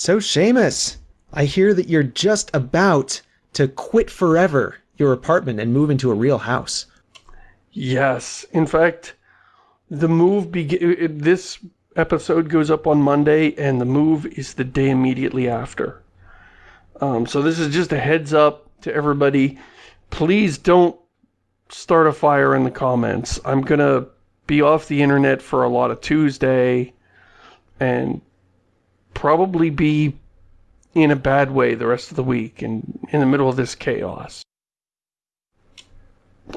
So Shamus, I hear that you're just about to quit forever your apartment and move into a real house. Yes. In fact, the move begin this episode goes up on Monday and the move is the day immediately after. Um, so this is just a heads up to everybody. Please don't start a fire in the comments. I'm gonna be off the internet for a lot of Tuesday and probably be in a bad way the rest of the week and in the middle of this chaos.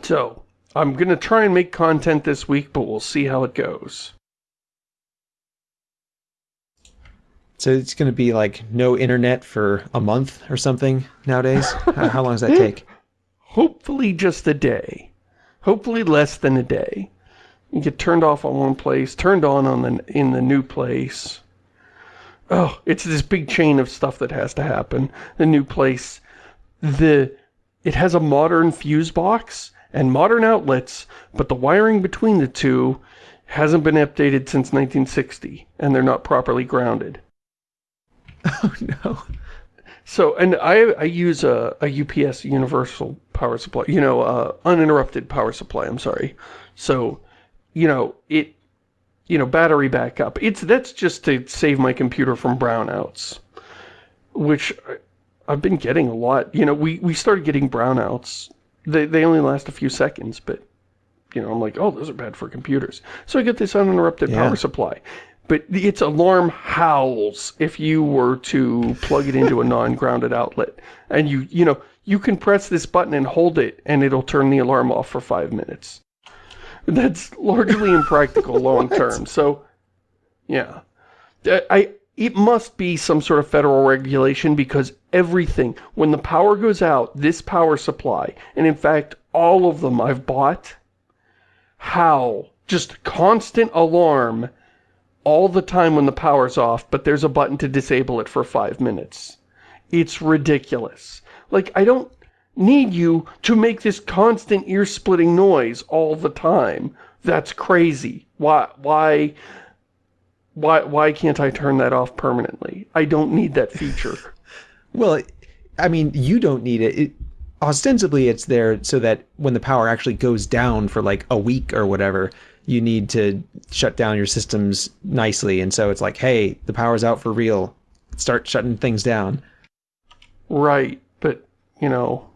So, I'm gonna try and make content this week, but we'll see how it goes. So it's going to be like no internet for a month or something nowadays? how, how long does that take? Hopefully just a day. Hopefully less than a day. You get turned off on one place, turned on on the in the new place. Oh, it's this big chain of stuff that has to happen. The new place, the it has a modern fuse box and modern outlets, but the wiring between the two hasn't been updated since 1960, and they're not properly grounded. Oh no. So, and I, I use a, a UPS universal power supply, you know, uh, uninterrupted power supply, I'm sorry. So, you know, it, you know, battery backup. It's, that's just to save my computer from brownouts, which I've been getting a lot. You know, we, we started getting brownouts. They, they only last a few seconds, but, you know, I'm like, oh, those are bad for computers. So I get this uninterrupted yeah. power supply but its alarm howls if you were to plug it into a non-grounded outlet. And you, you know, you can press this button and hold it and it'll turn the alarm off for five minutes. That's largely impractical long term. So, yeah. Uh, I, it must be some sort of federal regulation because everything, when the power goes out, this power supply, and in fact, all of them I've bought, how? Just constant alarm all the time when the power's off, but there's a button to disable it for five minutes. It's ridiculous. Like, I don't need you to make this constant ear-splitting noise all the time. That's crazy. Why, why, why, why can't I turn that off permanently? I don't need that feature. well, I mean, you don't need it. it. Ostensibly, it's there so that when the power actually goes down for like a week or whatever, you need to shut down your systems nicely. And so it's like, hey, the power's out for real. Start shutting things down. Right, but you know,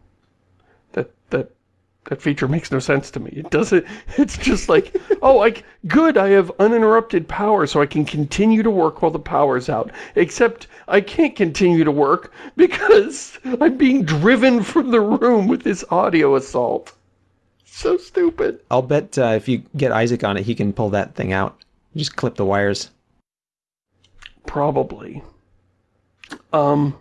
that feature makes no sense to me. It doesn't. It's just like, oh, like good, I have uninterrupted power, so I can continue to work while the power's out. Except I can't continue to work because I'm being driven from the room with this audio assault so stupid. I'll bet uh, if you get Isaac on it, he can pull that thing out. Just clip the wires. Probably. Um.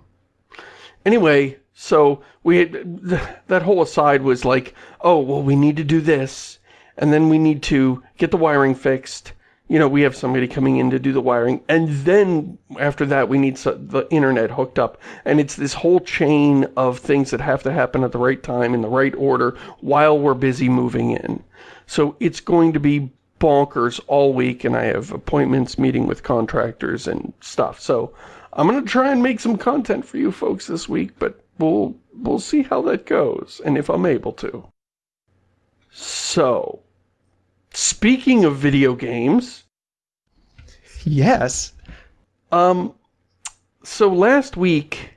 Anyway, so we had, that whole aside was like, oh, well, we need to do this, and then we need to get the wiring fixed, you know, we have somebody coming in to do the wiring, and then after that we need the internet hooked up. And it's this whole chain of things that have to happen at the right time, in the right order, while we're busy moving in. So it's going to be bonkers all week, and I have appointments meeting with contractors and stuff. So I'm going to try and make some content for you folks this week, but we'll, we'll see how that goes, and if I'm able to. So, Speaking of video games. Yes. Um, so last week,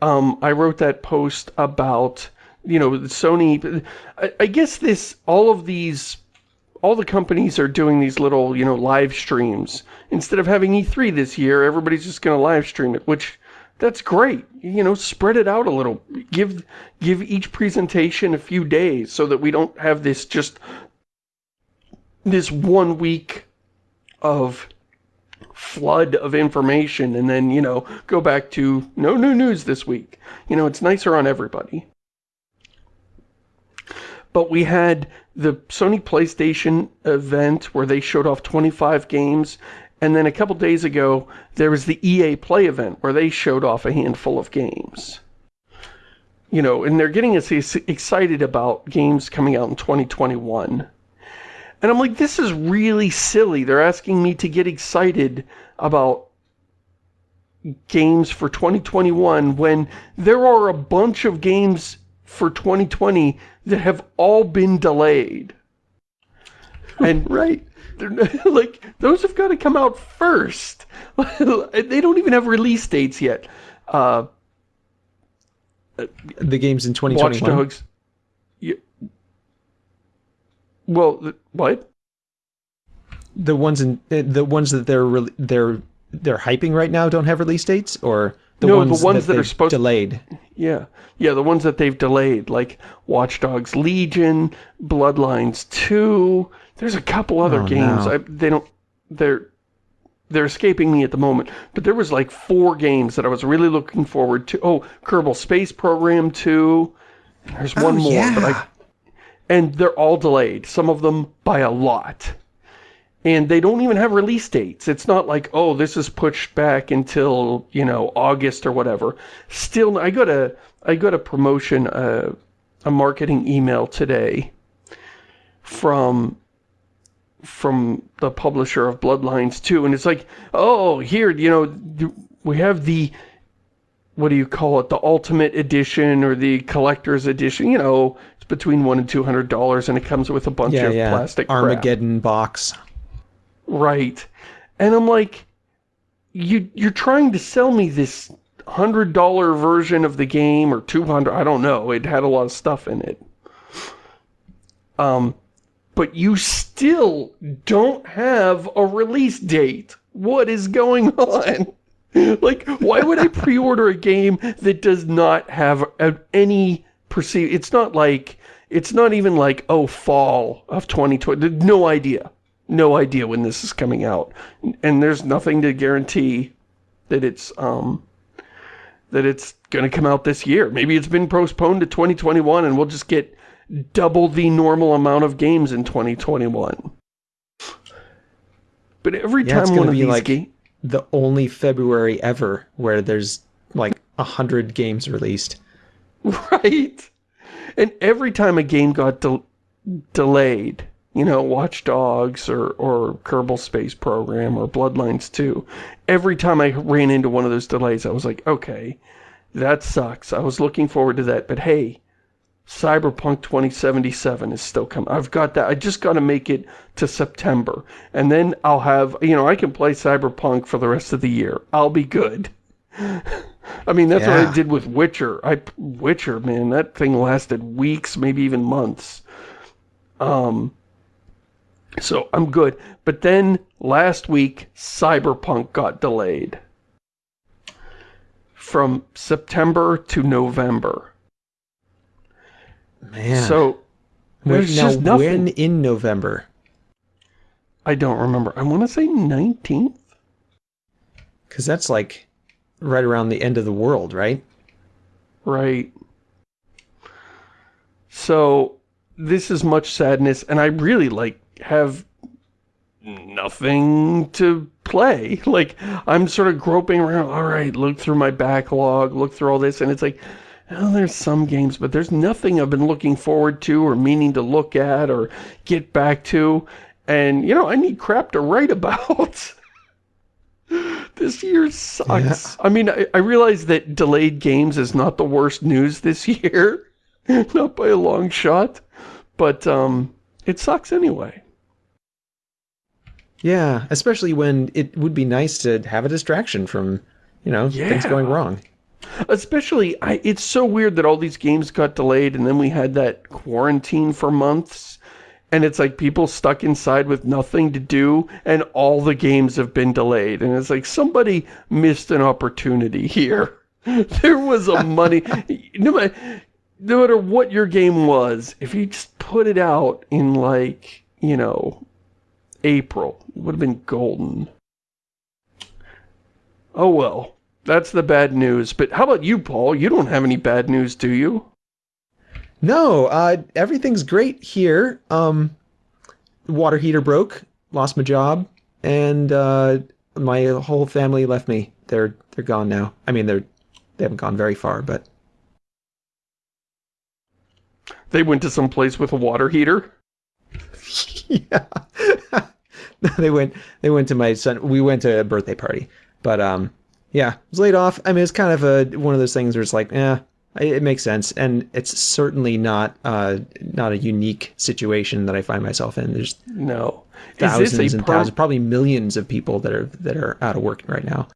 um, I wrote that post about, you know, Sony, I, I guess this, all of these, all the companies are doing these little, you know, live streams. Instead of having E3 this year, everybody's just going to live stream it, which that's great. You know, spread it out a little. Give give each presentation a few days so that we don't have this just this one week of flood of information and then, you know, go back to no new news this week. You know, it's nicer on everybody. But we had the Sony PlayStation event where they showed off 25 games and then a couple days ago there was the EA Play event where they showed off a handful of games. You know, and they're getting us excited about games coming out in 2021. And I'm like, this is really silly. They're asking me to get excited about games for 2021 when there are a bunch of games for 2020 that have all been delayed. And right. like those have got to come out first. they don't even have release dates yet. Uh, the games in 2021. Watch Dogs. Yeah. Well, what? The ones in the ones that they're they're they're hyping right now don't have release dates, or the no, ones the ones that, that are supposed delayed. Yeah, yeah, the ones that they've delayed, like Watch Dogs Legion, Bloodlines Two. There's a couple other Oh, games. no. I, they don't. They're they're escaping me at the moment. But there was like four games that I was really looking forward to. Oh, Kerbal Space Program Two. There's oh, one Oh, more, but I yeah. and they're all delayed. Some of them by a lot. And they don't even have release dates. It's not like, oh, this is pushed back until, you know, August or whatever. Still, I got a, I got a promotion, uh, a marketing email today from, from the publisher of Bloodlines 2. And it's like, oh, here, you know, we have the, what do you call it, the ultimate edition or the collector's edition, you know, it's between one and two hundred dollars and it comes with a bunch Yeah, of yeah. plastic crap. Armageddon box. Right. And I'm like, you, you're trying to sell me this hundred dollar version of the game or 200, I don't know. It had a lot of stuff in it. Um, but you still don't have a release date. What is going on? like, why would I pre-order a game that does not have any perceived, it's not like, it's not even like, oh, fall of 2020, no idea. No idea when this is coming out. And there's nothing to guarantee that it's, um, that it's gonna come out this year. Maybe it's been postponed to 2021 and we'll just get double the normal amount of games in 2021. But every Yeah, it's time one of be these like- The only February ever where there's like a hundred games released. Right. And every time a game got del delayed, you know, Watch Dogs or, or Kerbal Space Program or Bloodlines 2, every time I ran into one of those delays, I was like, okay, that sucks. I was looking forward to that, but hey, Cyberpunk 2077 is still coming. I've got that. I just got to make it to September. And then I'll have, you know, I can play Cyberpunk for the rest of the year. I'll be good. I mean, that's what I did with Witcher. I Witcher, man, that thing lasted weeks, maybe even months. Um, so I'm good. But then last week, Cyberpunk got delayed from September to November. Man. So there's now just nothing. when in November? I don't remember. I want to say 19th. Because that's like right around the end of the world, right? Right. So this is much sadness, and I really like have nothing to play. Like I'm sort of groping around. All right, look through my backlog, look through all this, and it's like, oh, there's some games, but there's nothing I've been looking forward to or meaning to look at or get back to. And you know, I need crap to write about. this year sucks. I mean, I, I realize that delayed games is not the worst news this year. not by a long shot. But, um, it sucks anyway. Yeah, especially when it would be nice to have a distraction from, you know, things going wrong. Especially, I, it's so weird that all these games got delayed and then we had that quarantine for months. And it's like people stuck inside with nothing to do and all the games have been delayed. And it's like somebody missed an opportunity here. There was a money... no, matter, no matter what your game was, if you just put it out in like, you know, April, it would have been golden. Oh well. That's the bad news. But how about you, Paul? You don't have any bad news, do you? No, uh, everything's great here. Um, water heater broke, lost my job, and uh, my whole family left me. They're they're gone now. I mean, they're they haven't gone very far, but They went to some place with a water heater. yeah. they went they went to my son. We went to a birthday party, but um, yeah, was laid off. I mean, it's kind of a one of those things where it's like, yeah, it makes sense, and it's certainly not uh, not a unique situation that I find myself in. There's no thousands and thousands, probably millions of people that are that are out of work right now.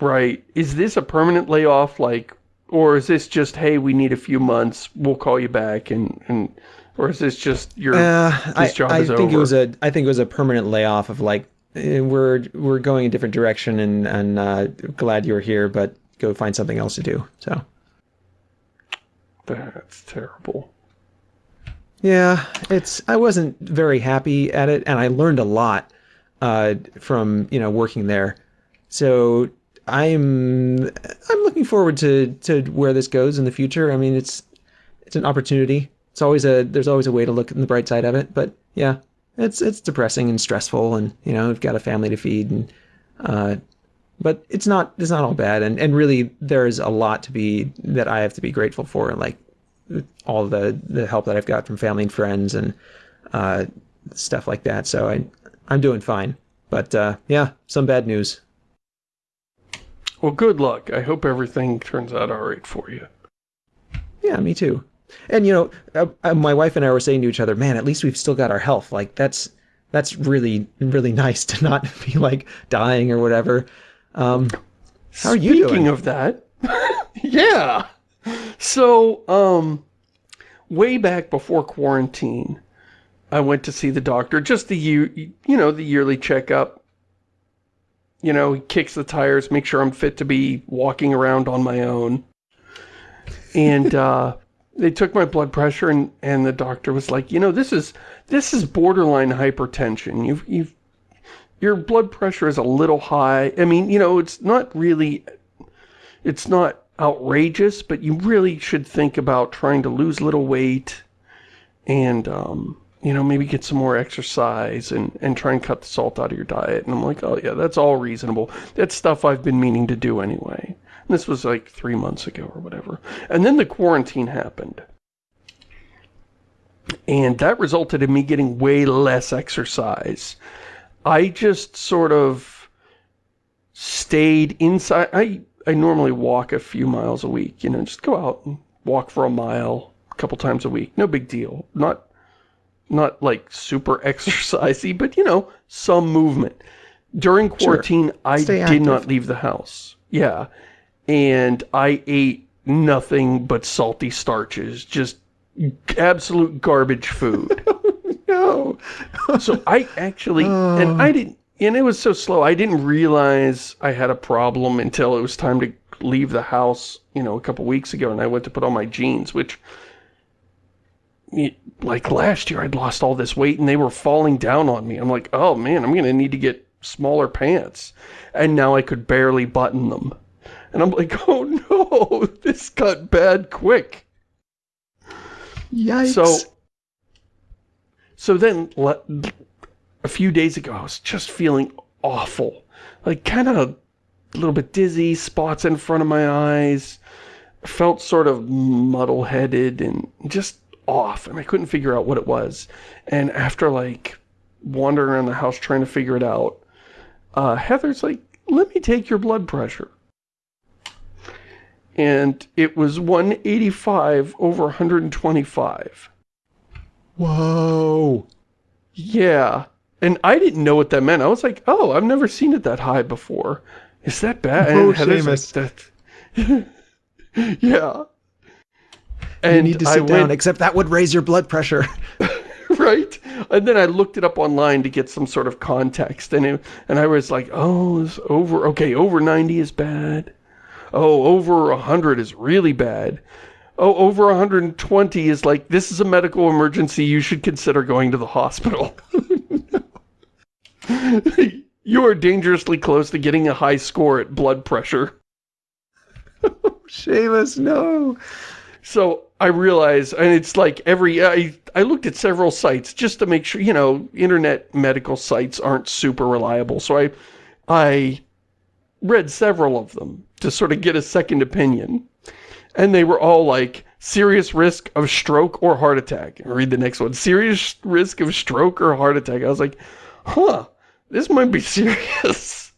Right. Is this a permanent layoff, like, or is this just, hey, we need a few months, we'll call you back, and and, or is this just your uh, this job I, I is think over? it was a I think it was a permanent layoff of like Eh, we're we're going a different direction and and uh, glad you're here, but go find something else to do. So that's terrible. Yeah, it's I wasn't very happy at it, and I learned a lot uh, from you know working there. So I'm I'm looking forward to to where this goes in the future. I mean, it's it's an opportunity. It's always a there's always a way to look in the bright side of it. But yeah, it's it's depressing and stressful, and you know, we've got a family to feed, and uh, but it's not it's not all bad, and and really there's a lot to be that I have to be grateful for, and like all the the help that I've got from family and friends and uh, stuff like that. So I I'm doing fine, but uh, yeah, some bad news. Well, good luck. I hope everything turns out all right for you. Yeah, me too. And you know, uh, uh, my wife and I were saying to each other, "Man, at least we've still got our health. Like that's that's really really nice to not be like dying or whatever." Um, how are you Speaking doing? of that, yeah. So, um, way back before quarantine, I went to see the doctor. Just the year, you know, the yearly checkup. You know, he kicks the tires, make sure I'm fit to be walking around on my own. And uh, they took my blood pressure and, and the doctor was like, you know, this is, this is borderline hypertension. You've, you've, your blood pressure is a little high. I mean, you know, it's not really, it's not outrageous, but you really should think about trying to lose a little weight and, um, you know, maybe get some more exercise and, and try and cut the salt out of your diet. And I'm like, oh yeah, that's all reasonable. That's stuff I've been meaning to do anyway. This was like three months ago or whatever. And then the quarantine happened. And that resulted in me getting way less exercise. I just sort of stayed inside. I, I normally walk a few miles a week, you know, just go out and walk for a mile a couple times a week. No big deal. Not, not like super exercisey, but you know, some movement. During quarantine, sure. I did not leave the house. Yeah and I ate nothing but salty starches, just absolute garbage food. no. so I actually, oh. and I didn't, and it was so slow, I didn't realize I had a problem until it was time to leave the house, you know, a couple weeks ago, and I went to put on my jeans, which, like last year, I'd lost all this weight, and they were falling down on me. I'm like, oh man, I'm going to need to get smaller pants. And now I could barely button them. And I'm like, oh no, this got bad quick. Yikes. So, so then a few days ago, I was just feeling awful. Like kind of a little bit dizzy, spots in front of my eyes. Felt sort of muddle-headed and just off. And I couldn't figure out what it was. And after like wandering around the house trying to figure it out, uh, Heather's like, let me take your blood pressure and it was 185 over 125. Whoa. Yeah. And I didn't know what that meant. I was like, oh, I've never seen it that high before. Is that bad? Oh, Shamus. Like, that... yeah. And you need to sit I down, went... except that would raise your blood pressure. right? And then I looked it up online to get some sort of context. And, it, and I was like, oh, it's over. Okay, over 90 is bad. Oh, over 100 is really bad. Oh, over 120 is like, this is a medical emergency. You should consider going to the hospital. you are dangerously close to getting a high score at blood pressure. Shamus, no. So I realize, and it's like every, I, I looked at several sites just to make sure, you know, internet medical sites aren't super reliable. So I, I read several of them to sort of get a second opinion. And they were all like, serious risk of stroke or heart attack. Read the next one. Serious risk of stroke or heart attack. I was like, huh, this might be serious.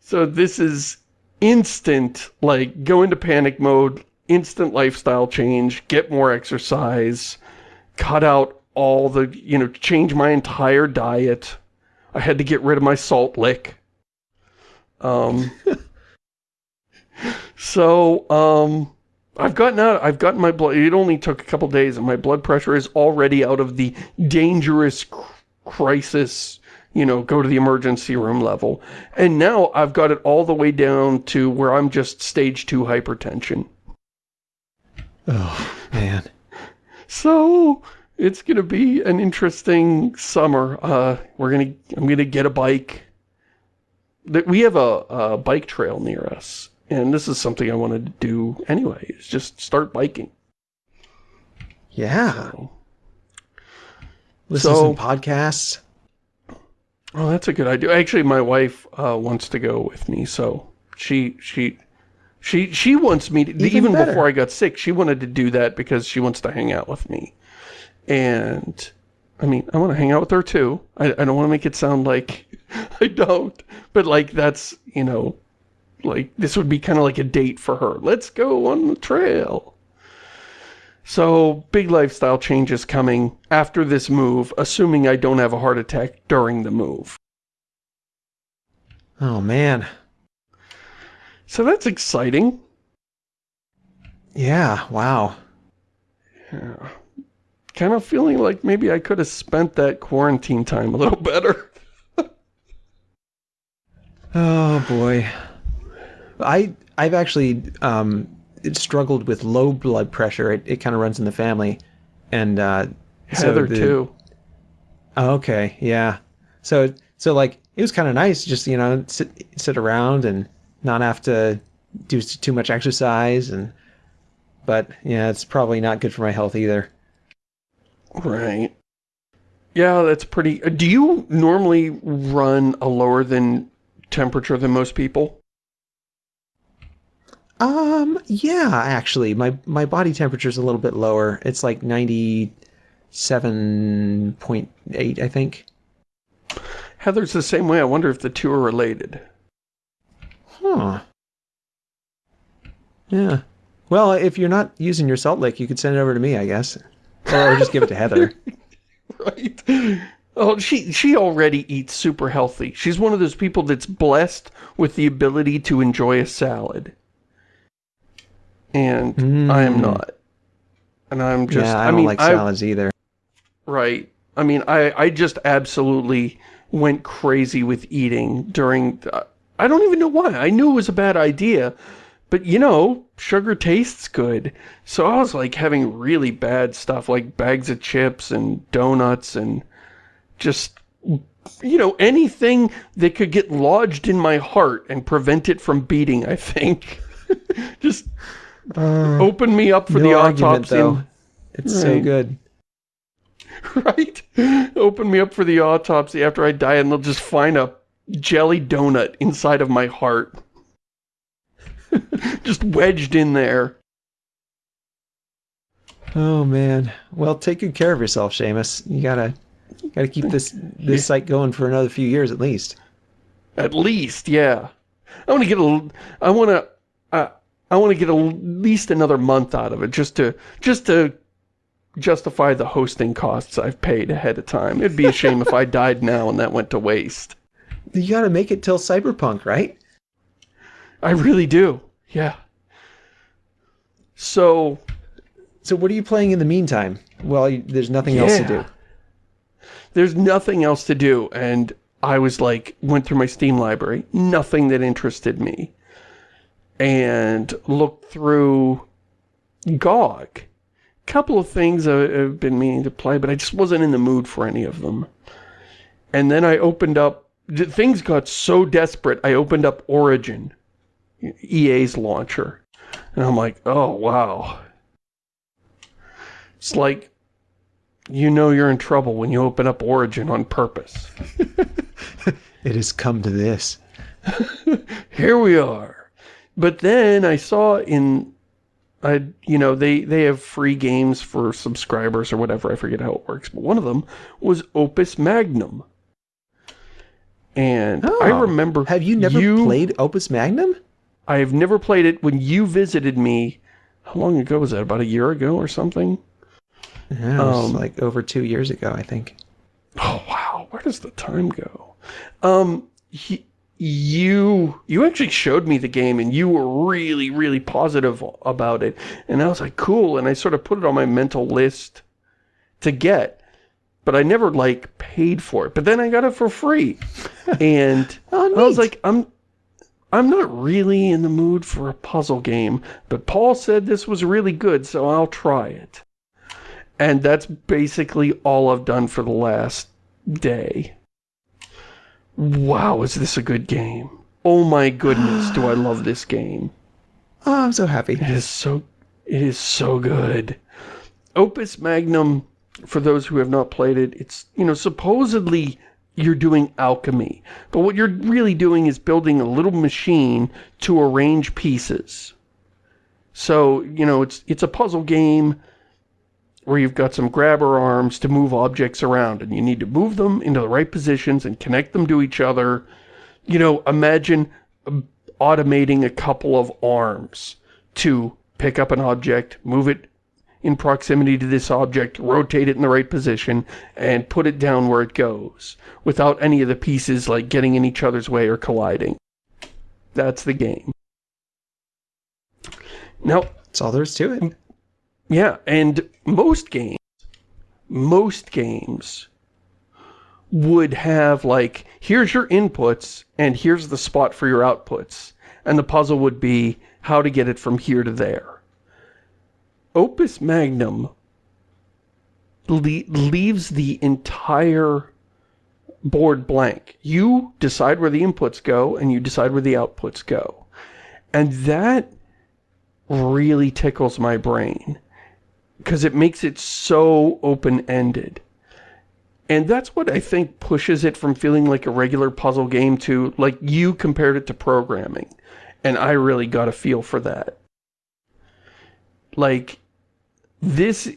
So this is instant, like, go into panic mode, instant lifestyle change, get more exercise, cut out all the, you know, change my entire diet. I had to get rid of my salt lick. Um, so, um, I've gotten out, I've gotten my blood, it only took a couple days and my blood pressure is already out of the dangerous cr crisis, you know, go to the emergency room level. And now I've got it all the way down to where I'm just stage two hypertension. Oh, man. So, it's going to be an interesting summer. Uh, we're going to, I'm going to get a bike. That we have a, a bike trail near us and this is something I wanted to do anyway, is just start biking. Yeah. So, Listen so, to podcasts. Oh, that's a good idea. Actually, my wife uh, wants to go with me, so she she she she wants me to, even, even before I got sick. She wanted to do that because she wants to hang out with me, and I mean, I want to hang out with her too. I, I don't want to make it sound like I don't, but like that's you know like, this would be kind of like a date for her. Let's go on the trail. So, big lifestyle changes coming after this move, assuming I don't have a heart attack during the move. Oh, man. So that's exciting. Yeah, wow. Yeah. Kind of feeling like maybe I could have spent that quarantine time a little better. oh, boy. I I've actually um, struggled with low blood pressure. It, it kind of runs in the family, and uh, Heather so the, too. Oh, okay, yeah. So so like it was kind of nice, just you know sit sit around and not have to do too much exercise, and but yeah, it's probably not good for my health either. Right. Yeah, that's pretty. Do you normally run a lower than temperature than most people? Um, yeah, actually, my my body temperature is a little bit lower. It's like ninety seven point eight, I think. Heather's the same way. I wonder if the two are related. Huh. Yeah. Well, if you're not using your salt lick, you could send it over to me, I guess. Or just give it to Heather. right. Oh, she she already eats super healthy. She's one of those people that's blessed with the ability to enjoy a salad and mm. I am not. And I'm just, yeah, I, I don't mean, like salads I, either. Right. I mean, I, I just absolutely went crazy with eating during, I don't even know why. I knew it was a bad idea, but you know, sugar tastes good. So I was like having really bad stuff like bags of chips and donuts and just, you know, anything that could get lodged in my heart and prevent it from beating, I think. just uh, Open me up for no the autopsy. Though. It's right. so good. Right? Open me up for the autopsy after I die and they'll just find a jelly donut inside of my heart. just wedged in there. Oh man. Well, take good care of yourself, Shamus. You gotta gotta keep this this yeah. site going for another few years at least. At least, yeah. I want to get a. I want to. Uh, I want to get at least another month out of it just to just to justify the hosting costs I've paid ahead of time. It'd be a shame if I died now and that went to waste. You got to make it till Cyberpunk, right? I really do. Yeah. So so what are you playing in the meantime? Well, there's nothing yeah. else to do. There's nothing else to do and I was like went through my Steam library, nothing that interested me and looked through GOG. A couple of things I've been meaning to play, but I just wasn't in the mood for any of them. And then I opened up, things got so desperate, I opened up Origin, EA's launcher. And I'm like, oh, wow. It's like, you know you're in trouble when you open up Origin on purpose. it has come to this. Here we are. But then I saw in, I you know, they, they have free games for subscribers or whatever. I forget how it works. But one of them was Opus Magnum. And I Oh. remember Have you never played Opus Magnum? I have never played it when you visited me. How long ago was that? About a year ago or something? Yeah, it was Um, like over two years ago, I think. Oh wow, where does the time go? Um, he, you you actually showed me the game, and you were really really positive about it, and I was like, cool, and I sort of put it on my mental list to get, but I never like paid for it. But then I got it for free, and Oh, I was like, I'm. I'm not really in the mood for a puzzle game, but Paul said this was really good, so I'll try it. And that's basically all I've done for the last day. Wow, is this a good game? Oh my goodness, do I love this game. Oh, I'm so happy. It is so it is so good. Opus Magnum, for those who have not played it, it's you know, supposedly you're doing alchemy. But what you're really doing is building a little machine to arrange pieces. So, you know, it's it's a puzzle game where you've got some grabber arms to move objects around and you need to move them into the right positions and connect them to each other. You know, imagine um, automating a couple of arms to pick up an object, move it in proximity to this object, rotate it in the right position, and put it down where it goes, without any of the pieces like getting in each other's way or colliding. That's the game. Now, That's all there is to it. Yeah, and most games, most games would have like, here's your inputs and here's the spot for your outputs. And the puzzle would be how to get it from here to there. Opus Magnum le leaves the entire board blank. You decide where the inputs go and you decide where the outputs go. And that really tickles my brain because it makes it so open-ended. And that's what I think pushes it from feeling like a regular puzzle game to, like, you compared it to programming. And I really got a feel for that. Like, this,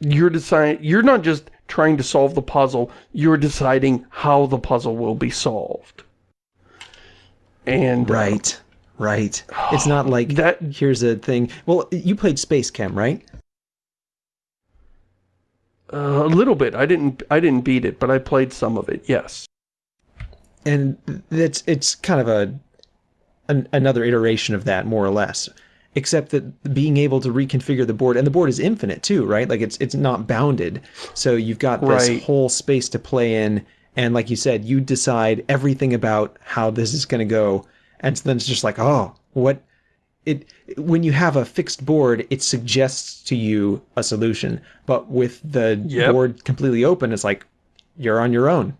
you're deciding, you're not just trying to solve the puzzle, you're deciding how the puzzle will be solved. And, uh, Right. Right. It's not like That- here's a thing. Well, you played SpaceChem, right? Uh, a little bit. I didn't. I didn't beat it, but I played some of it. Yes. and it's it's kind of a an, another iteration of that more or less except that being able to reconfigure the board and the board is infinite too right like it's it's not bounded so you've got this Right. whole space to play in and like you said you decide everything about how this is going to go and then it's just like oh what it when you have a fixed board it suggests to you a solution but with the Yep. board completely open it's like you're on your own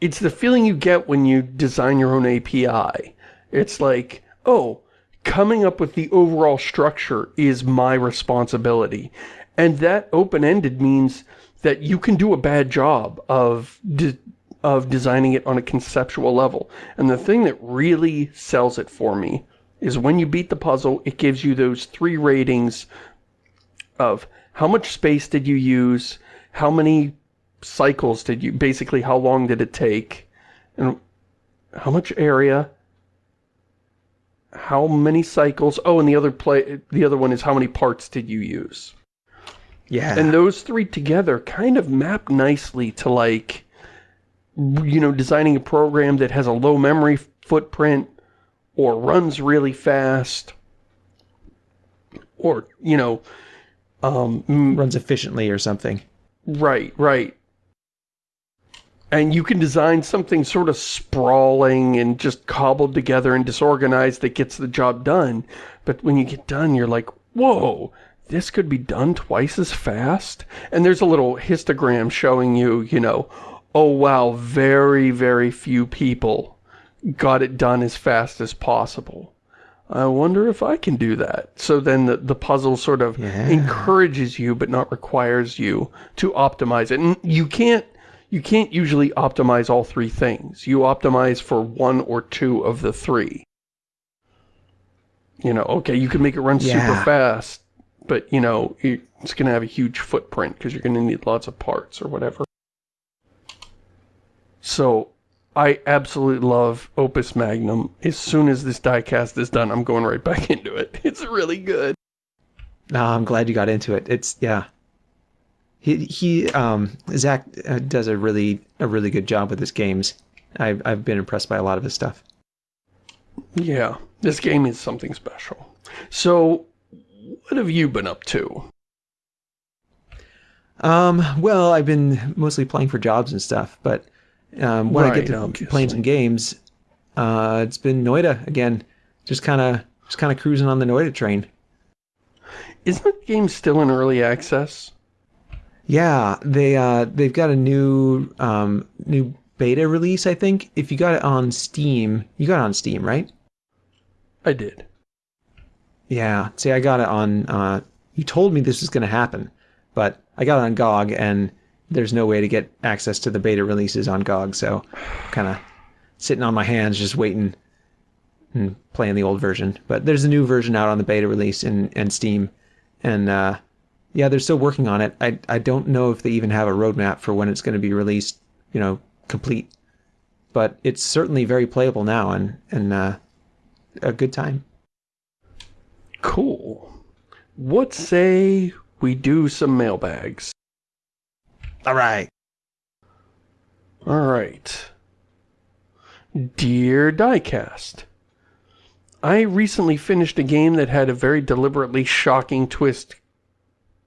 It's the feeling you get when you design your own API. It's like, oh, coming up with the overall structure is my responsibility. And that open-ended means that you can do a bad job of of designing it on a conceptual level. And the thing that really sells it for me is when you beat the puzzle, it gives you those three ratings of how much space did you use, how many cycles did you, basically how long did it take, and how much area, how many cycles, oh, and the other play, the other one is how many parts did you use. yeah And those three together kind of map nicely to like, you know, designing a program that has a low memory footprint or runs really fast or, you know, um, mm, runs efficiently or something right, right. And you can design something sort of sprawling and just cobbled together and disorganized that gets the job done. But when you get done, you're like, whoa, this could be done twice as fast? And there's a little histogram showing you, you know, oh wow, very, very few people got it done as fast as possible. I wonder if I can do that. So then the, the puzzle sort of Yeah. encourages you but not requires you to optimize it. And you can't you can't usually optimize all three things. You optimize for one or two of the three. You know, okay, you can make it run super fast, but you know, it's going to have a huge footprint because you're going to need lots of parts or whatever. So I absolutely love Opus Magnum. As soon as this diecast is done, I'm going right back into it. It's really good. No, I'm glad you got into it. It's yeah. He he um Zach uh, does a really a really good job with his games. I've I've been impressed by a lot of his stuff. Yeah, this game is something special. So, what have you been up to? Um, well, I've been mostly playing for jobs and stuff, but um, when I get to playing some games, uh, it's been Noita again. Just kind of just kind of cruising on the Noita train. Isn't the game still in early access? Yeah, they uh they've got a new um new beta release, I think. If you got it on Steam, you got it on Steam, right? I did. Yeah. See, I got it on uh you told me this was going to happen, but I got it on GOG and there's no way to get access to the beta releases on GOG, so kind of sitting on my hands just waiting and playing the old version. But there's a new version out on the beta release in and Steam and uh yeah, they're still working on it. I I don't know if they even have a roadmap for when it's going to be released, you know, complete. But it's certainly very playable now and and uh a good time. Cool. What say we do some mailbags? All right. All right. Dear Diecast, I recently finished a game that had a very deliberately shocking twist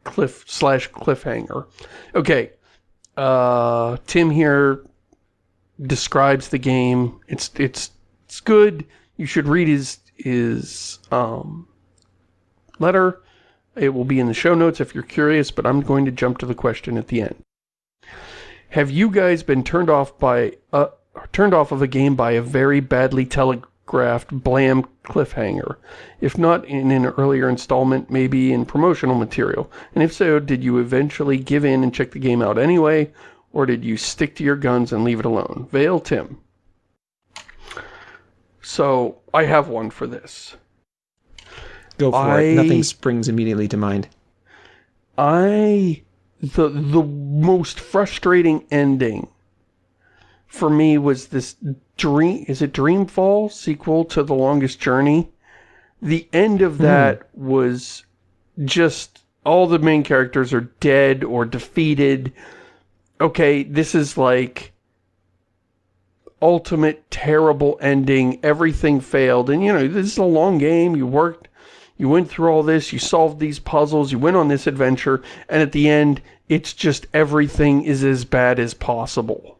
cliff slash cliffhanger. Okay, uh, Tim here describes the game. It's it's it's good. You should read his his um letter. It will be in the show notes if you're curious, but I'm going to jump to the question at the end. Have you guys been turned off by uh, turned off of a game by a very badly telegraphed blam cliffhanger? If not in an earlier installment, maybe in promotional material. And if so, did you eventually give in and check the game out anyway, or did you stick to your guns and leave it alone? Vale Tim. So, I have one for this. Go for I- it. Nothing springs immediately to mind. I the the most frustrating ending for me was this dream is it Dreamfall sequel to The Longest Journey. The end of hmm. that was just all the main characters are dead or defeated. Okay, this is like ultimate terrible ending. Everything failed. And you know, this is a long game. You worked you went through all this, you solved these puzzles, you went on this adventure, and at the end, it's just everything is as bad as possible.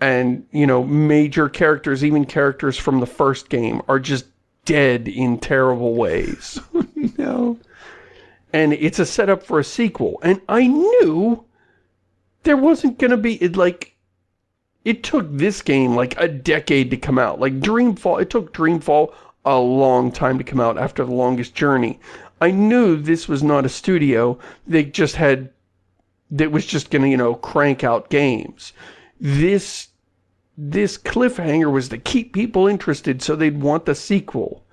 And, you know, major characters, even characters from the first game, are just dead in terrible ways. No. and it's a setup for a sequel. And I knew there wasn't going to be, it, like, it took this game like a decade to come out. Like Dreamfall, it took Dreamfall a long time to come out after The Longest Journey. I knew this was not a studio. They just had, that was just going to, you know, crank out games. This, this cliffhanger was to keep people interested so they'd want the sequel.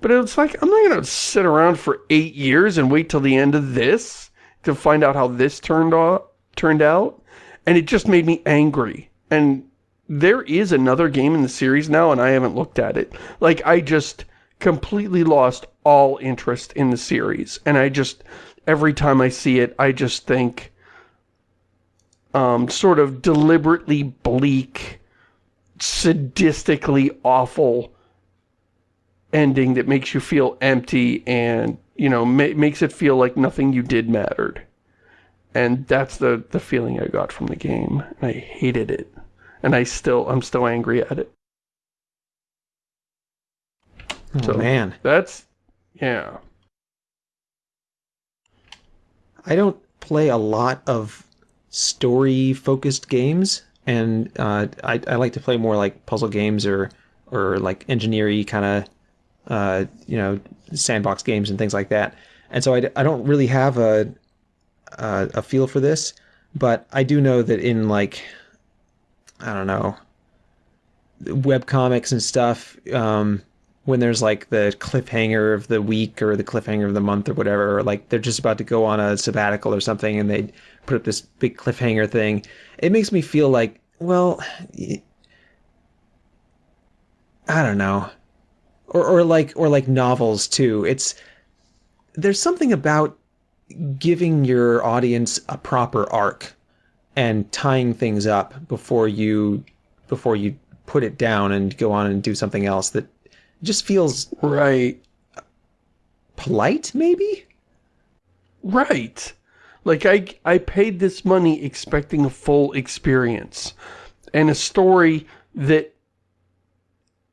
But it's like, I'm not going to sit around for eight years and wait till the end of this to find out how this turned out, turned out. And it just made me angry. And there is another game in the series now, and I haven't looked at it. Like, I just completely lost all interest in the series. And I just, every time I see it, I just think, um, sort of deliberately bleak, sadistically awful ending that makes you feel empty and, you know, ma makes it feel like nothing you did mattered. And that's the, the feeling I got from the game. I hated it. And I still, I'm still angry at it. Oh, So- man. That's, yeah. I don't play a lot of story focused games and uh, I, I like to play more like puzzle games or or like engineering kind of uh, you know sandbox games and things like that and so I don't really have a, a a feel for this but I do know that in like I don't know web comics and stuff um, when there's like the cliffhanger of the week or the cliffhanger of the month or whatever, or like they're just about to go on a sabbatical or something and they put up this big cliffhanger thing, it makes me feel like well, I don't know. Or, or like, or like novels too. It's, there's something about giving your audience a proper arc and tying things up before you, before you put it down and go on and do something else that just feels right. polite maybe? Right. Like i i paid this money expecting a full experience and a story that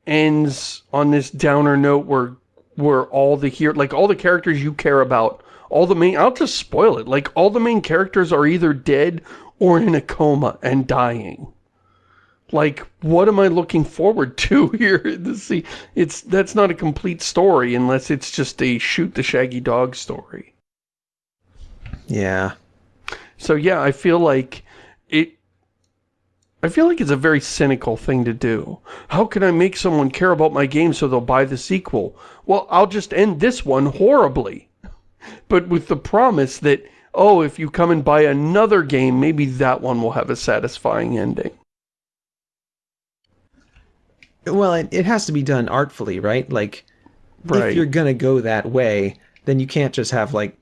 ends on this downer note where where all the here like all the characters you care about all the main i'll just spoil it. Like all the main characters are either dead or in a coma and dying like what am i looking forward to here to see it's that's not a complete story unless it's just a shoot the shaggy dog story yeah so yeah i feel like it I feel like it's a very cynical thing to do. How can I make someone care about my game so they'll buy the sequel? Well, I'll just end this one horribly. But with the promise that, oh, if you come and buy another game, maybe that one will have a satisfying ending. Well, it, it has to be done artfully, right? Like, Right. if you're gonna go that way, then you can't just have like,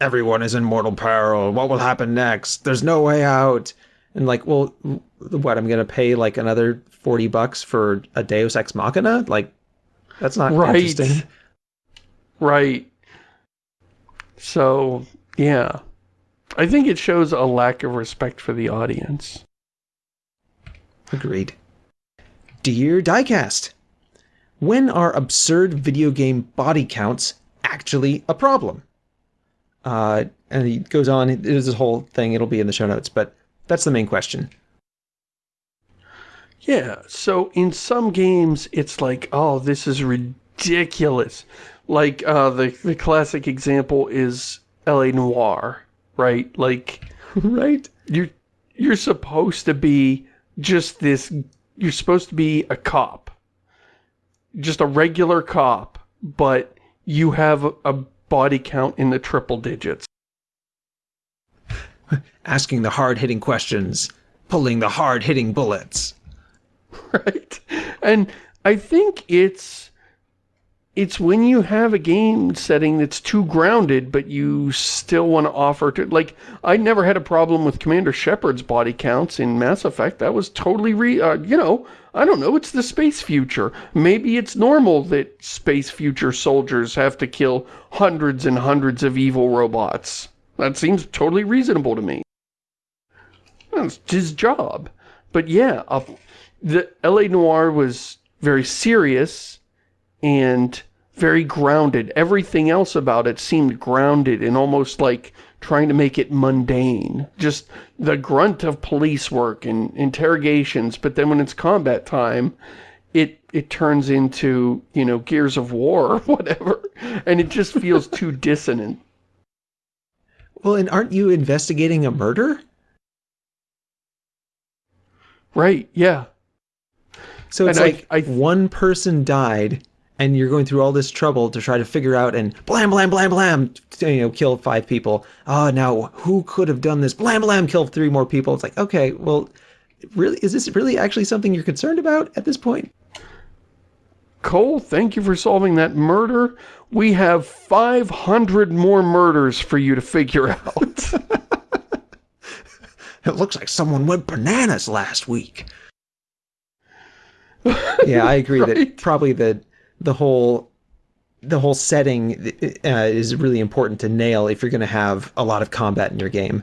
everyone is in mortal peril. What will happen next? There's no way out. And like, well, what? I'm gonna pay like another forty bucks for a Deus Ex Machina? Like, that's not Right. interesting. Right. So, yeah. I think it shows a lack of respect for the audience. Agreed. Dear Diecast, when are absurd video game body counts actually a problem? Uh, and he goes on, there's this whole thing, it'll be in the show notes, but that's the main question. Yeah, so in some games, it's like, oh, this is ridiculous. Like, uh, the, the classic example is L.A. Noire, right? Like, right? you're, you're supposed to be just this, you're supposed to be a cop. Just a regular cop, but you have a, a body count in the triple digits. Asking the hard hitting questions, pulling the hard hitting bullets. right? And I think it's it's when you have a game setting that's too grounded, but you still want to offer to like I never had a problem with Commander Shepard's body counts in Mass Effect. That was totally re uh, you know I don't know. It's the space future. Maybe it's normal that space future soldiers have to kill hundreds and hundreds of evil robots. That seems totally reasonable to me. That's his job. But yeah, uh, the L.A. Noire was very serious and very grounded. Everything else about it seemed grounded and almost like trying to make it mundane. Just the grunt of police work and interrogations, but then when it's combat time, it it turns into, you know, Gears of War or whatever, and it just feels too dissonant. Well, and aren't you investigating a murder? Right, yeah. So it's And I- like I- one person died, and you're going through all this trouble to try to figure out and blam blam blam blam, you know, kill five people. Oh, now who could have done this? Blam blam, kill three more people. It's like okay, well, really, is this really actually something you're concerned about at this point? Cole, thank you for solving that murder. We have 500 more murders for you to figure out. It looks like someone went bananas last week. yeah, I agree that probably the the whole the whole setting uh, is really important to nail if you're going to have a lot of combat in your game.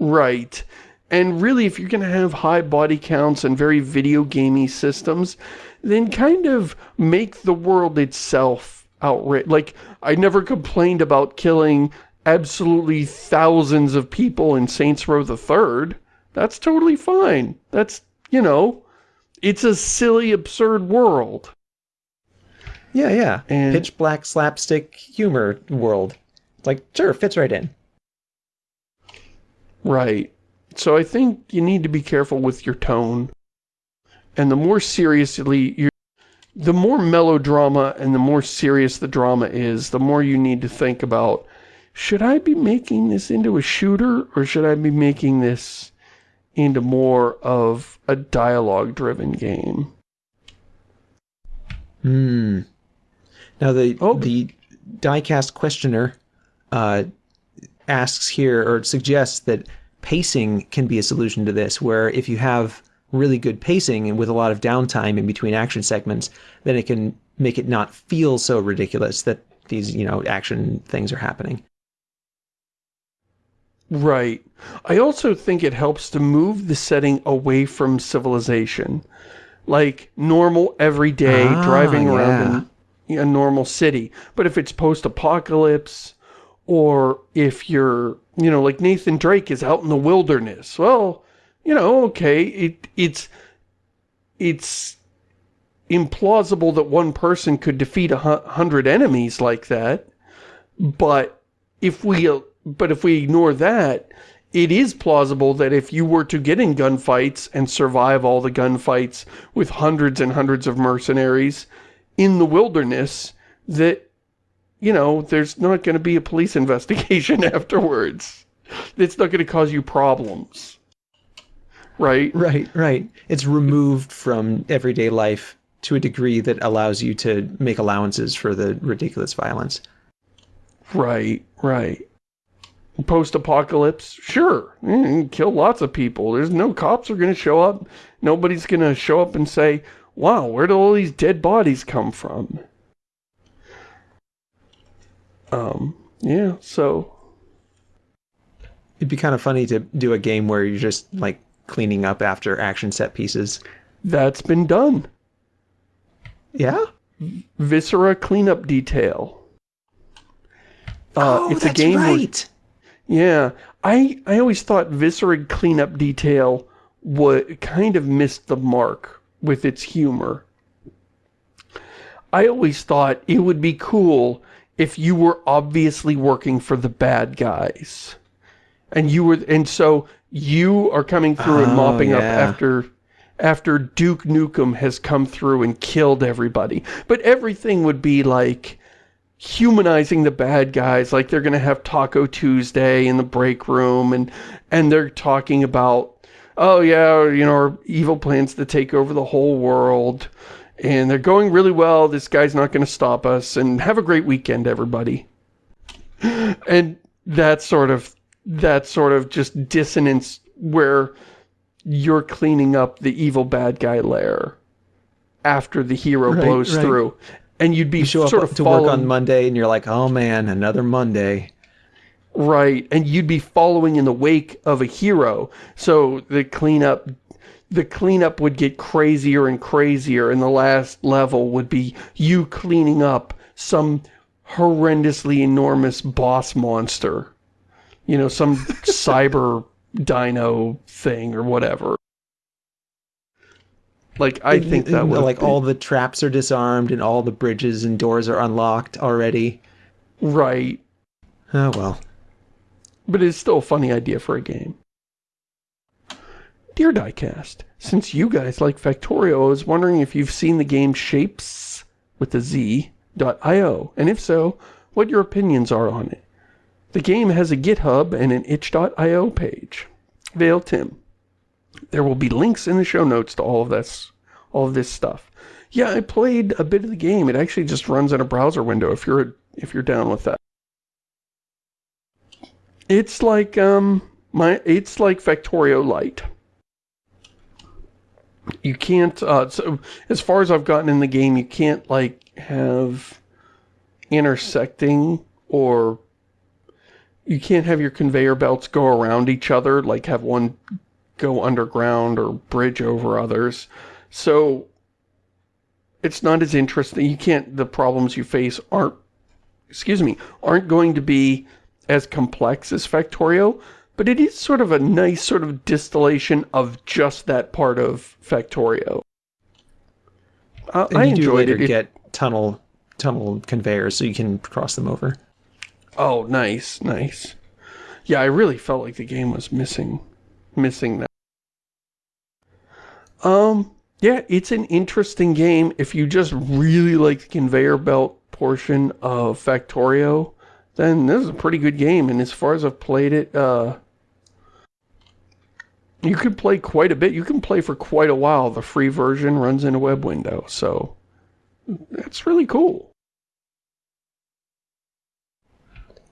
right. And really, if you're going to have high body counts and very video gamey systems, then kind of make the world itself outrage. Like, I never complained about killing absolutely thousands of people in Saints Row the Third. That's totally fine. That's, you know, it's a silly, absurd world. Yeah, yeah. And- Pitch black slapstick humor world. It's like, sure, fits right in. Right. So I think you need to be careful with your tone. And the more seriously you the more melodrama and the more serious the drama is, the more you need to think about should I be making this into a shooter or should I be making this into more of a dialogue-driven game. Hmm. Now the Oh. the diecast questioner uh, asks here or suggests that pacing can be a solution to this, where if you have really good pacing and with a lot of downtime in between action segments, then it can make it not feel so ridiculous that these you know action things are happening. Right. I also think it helps to move the setting away from civilization. Like normal, everyday, Ah, driving yeah. around in a normal city. But if it's post-apocalypse, or if you're, you know, like Nathan Drake is out in the wilderness, well, you know, okay, it it's it's implausible that one person could defeat a hundred enemies like that. But if we but if we ignore that, it is plausible that if you were to get in gunfights and survive all the gunfights with hundreds and hundreds of mercenaries in the wilderness, that, you know, there's not going to be a police investigation afterwards. It's not going to cause you problems. Right? Right, right. It's removed from everyday life to a degree that allows you to make allowances for the ridiculous violence. Right, right. Post-apocalypse, sure, kill lots of people. There's no cops are going to show up. Nobody's going to show up and say, wow, where did all these dead bodies come from? Um, yeah, so, It'd be kind of funny to do a game where you're just like cleaning up after action set pieces. that's been done. Yeah? Viscera cleanup detail. Uh, oh, it's that's a game where- right. Yeah, I I always thought Viscera cleanup detail would kind of missed the mark with its humor. I always thought it would be cool if you were obviously working for the bad guys. And you were and so you are coming through and Oh, mopping up after after Duke Nukem has come through and killed everybody. But everything would be like humanizing the bad guys like they're gonna have Taco Tuesday in the break room and and they're talking about oh yeah you know our evil plans to take over the whole world. And they're going really well. This guy's not gonna stop us. And have a great weekend everybody. And that sort of that sort of just dissonance where you're cleaning up the evil bad guy lair after the hero Right, blows right. through. And you'd be You show sort up of to work on Monday and you're like, oh man, another Monday. Right, and you'd be following in the wake of a hero. So the cleanup the cleanup would get crazier and crazier and the last level would be you cleaning up some horrendously enormous boss monster. You know, some cyber dino thing or whatever. Like I And- think that and, would like all the traps are disarmed and all the bridges and doors are unlocked already. right, Oh well. But it's still a funny idea for a game. Dear Diecast, since you guys like Factorio, I was wondering if you've seen the game Shapes with the Z dot io, and if so, what your opinions are on it. The game has a GitHub and an itch.io page. Vale Tim. There will be links in the show notes to all of this, all of this stuff. Yeah, I played a bit of the game. It actually just runs in a browser window if you're if you're down with that. It's like um my it's like Factorio Lite. You can't uh so as far as I've gotten in the game, you can't like have intersecting or you can't have your conveyor belts go around each other, like have one go underground or bridge over others. So it's not as interesting. You can't the problems you face aren't excuse me, aren't going to be as complex as Factorio, but it is sort of a nice sort of distillation of just that part of Factorio. Uh, I you do enjoyed. It- get tunnel tunnel conveyors so you can cross them over. Oh, nice, nice. Yeah, I really felt like the game was missing, missing that. Um, yeah, it's an interesting game. If you just really like the conveyor belt portion of Factorio, then this is a pretty good game. And as far as I've played it, uh, you can play quite a bit. You can play for quite a while. The free version runs in a web window, so that's really cool.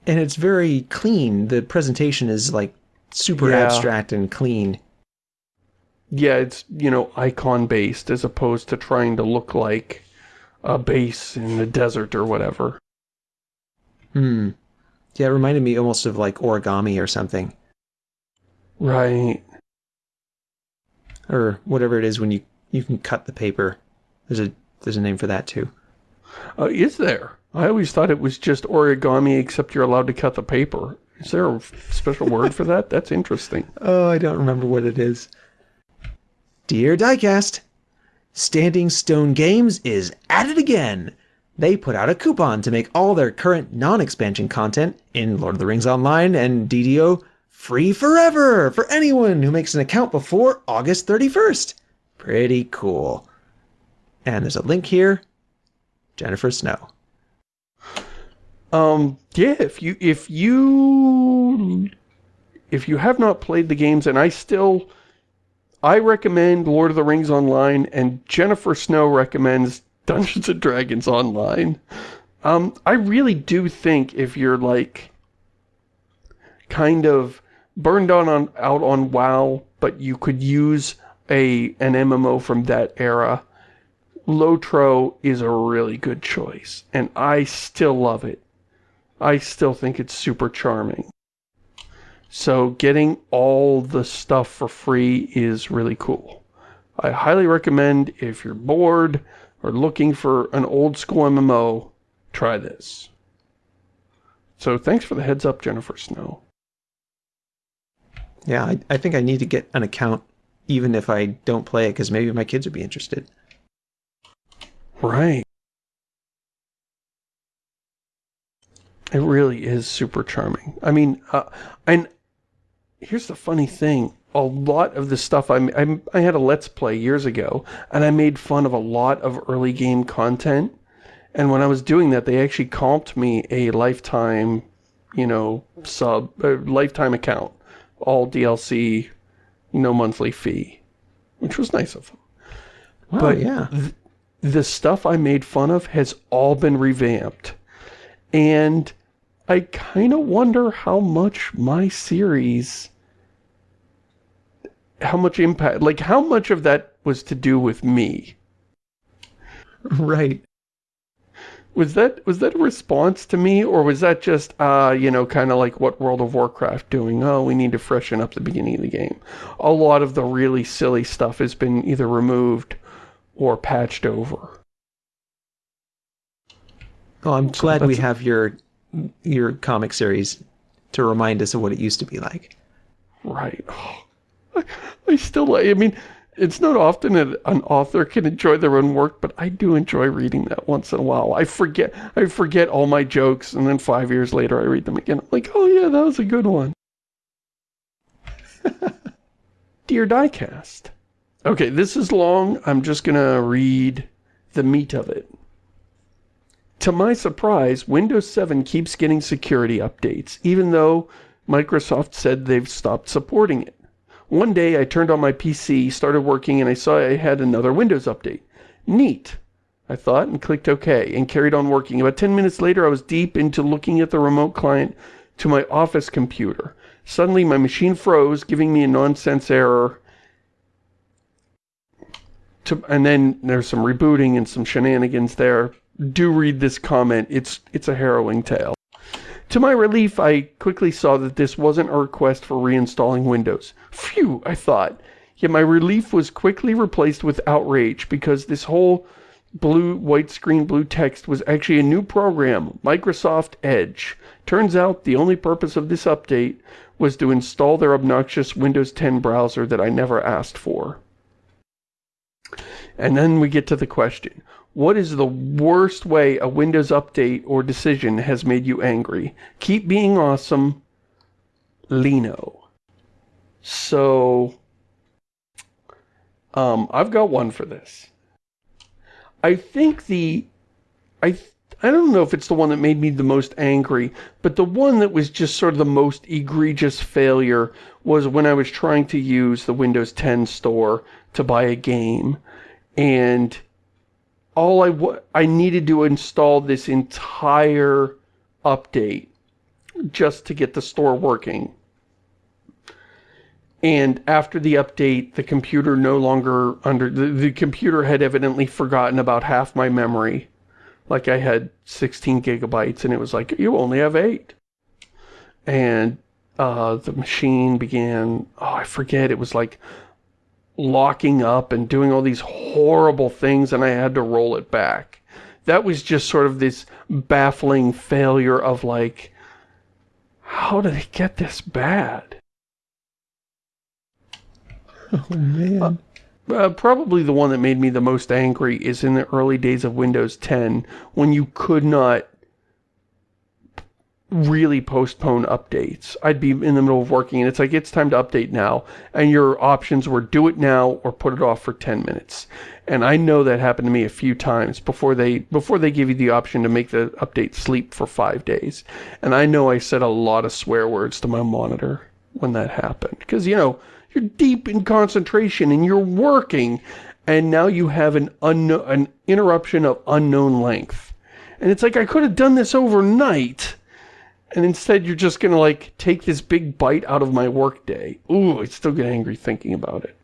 And it's very clean. The presentation is like super Yeah. abstract and clean. Yeah, it's, you know, icon-based as opposed to trying to look like a base in the desert or whatever. Hmm. Yeah, it reminded me almost of like origami or something. Right. Or whatever it is when you, you can cut the paper. There's a there's a name for that too. Uh, is there? I always thought it was just origami except you're allowed to cut the paper. Is there a special word for that? That's interesting. Oh, I don't remember what it is. Dear Diecast, Standing Stone Games is at it again. They put out a coupon to make all their current non-expansion content in Lord of the Rings Online and DDO free forever for anyone who makes an account before August 31st. Pretty cool. And there's a link here. Jennifer Snow. Um, yeah, if you, if you, if you have not played the games, and I still, I recommend Lord of the Rings Online, and Jennifer Snow recommends Dungeons & Dragons Online. Um, I really do think if you're, like, kind of burned on, on out on WoW, but you could use a an MMO from that era, Lotro is a really good choice, and I still love it. I still think it's super charming. So getting all the stuff for free is really cool. I highly recommend if you're bored or looking for an old school MMO, try this. So thanks for the heads up, Jennifer Snow. Yeah, I, I think I need to get an account even if I don't play it because maybe my kids would be interested. Right. It really is super charming. I mean, uh, and here's the funny thing. A lot of the stuff I, I, I had a Let's Play years ago, and I made fun of a lot of early game content. And when I was doing that, they actually comped me a lifetime, you know, sub, uh, lifetime account. All DLC, no monthly fee. Which was nice of them. Wow, But- yeah. the stuff I made fun of has all been revamped. And I kind of wonder how much my series, how much impact, like how much of that was to do with me. Right. Was that, was that a response to me or was that just, uh, you know, kind of like what World of Warcraft doing? Oh, we need to freshen up the beginning of the game. A lot of the really silly stuff has been either removed or patched over. Well, I'm glad we have your your comic series to remind us of what it used to be like. Right. I, I still, like- I mean, it's not often that an author can enjoy their own work, but I do enjoy reading that once in a while. I forget, I forget all my jokes, and then five years later I read them again. I'm like, oh yeah, that was a good one. Dear Diecast. Okay, this is long. I'm just gonna read the meat of it. To my surprise, Windows 7 keeps getting security updates, even though Microsoft said they've stopped supporting it. One day I turned on my PC, started working, and I saw I had another Windows update. Neat, I thought, and clicked OK, and carried on working. About 10 minutes later, I was deep into looking at the remote client to my office computer. Suddenly, my machine froze, giving me a nonsense error. To, and then there's some rebooting and some shenanigans there. Do read this comment. It's, it's a harrowing tale. To my relief, I quickly saw that this wasn't a request for reinstalling Windows. Phew, I thought. Yet my relief was quickly replaced with outrage because this whole blue, white screen, blue text was actually a new program, Microsoft Edge. Turns out the only purpose of this update was to install their obnoxious Windows 10 browser that I never asked for. And then we get to the question. What is the worst way a Windows update or decision has made you angry? Keep being awesome, Lino. So, um, I've got one for this. I think the, I I don't know if it's the one that made me the most angry, but the one that was just sort of the most egregious failure was when I was trying to use the Windows 10 store to buy a game. And all I, I needed to install this entire update just to get the store working. And after the update, the computer no longer under, the, the computer had evidently forgotten about half my memory. Like I had 16 gigabytes and it was like, you only have eight. And uh, the machine began, oh, I forget, it was like locking up and doing all these horrible things and I had to roll it back. That was just sort of this baffling failure of like, how did it get this bad? Oh, man. Uh, uh, probably the one that made me the most angry is in the early days of Windows 10 when you could not really postpone updates. I'd be in the middle of working and it's like, it's time to update now. And your options were do it now or put it off for 10 minutes. And I know that happened to me a few times before they before they give you the option to make the update sleep for five days. And I know I said a lot of swear words to my monitor when that happened. Because, you know, you're deep in concentration and you're working and now you have an, unknown, an interruption of unknown length. And it's like, I could have done this overnight and instead you're just gonna like take this big bite out of my workday. Ooh, I still get angry thinking about it.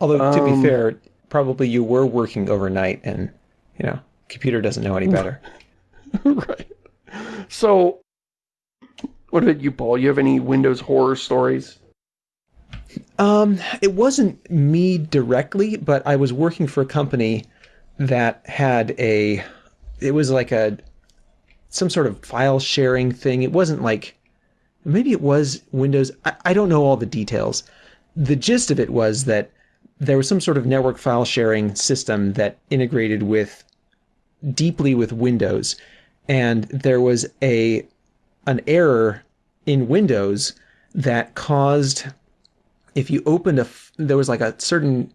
Although, to um, be fair, probably you were working overnight and, you know, computer doesn't know any better. right. So, what about you, Paul? You have any Windows horror stories? Um, it wasn't me directly, but I was working for a company that had a, it was like a some sort of file sharing thing. It wasn't like, maybe it was Windows. I, I don't know all the details. The gist of it was that there was some sort of network file sharing system that integrated with deeply with Windows. And there was a an error in Windows that caused if you opened a there was like a certain